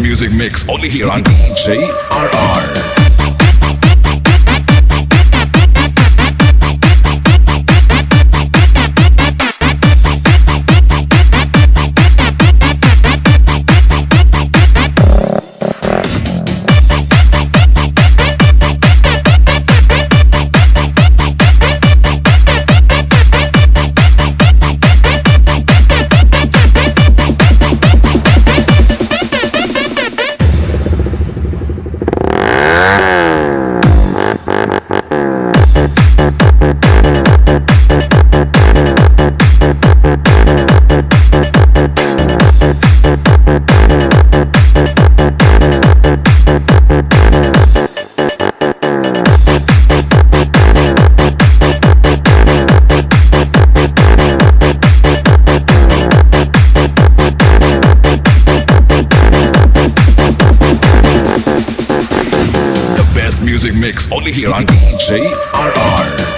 music mix only here on DJ RR. Wow. best music mix only here on DJ RR.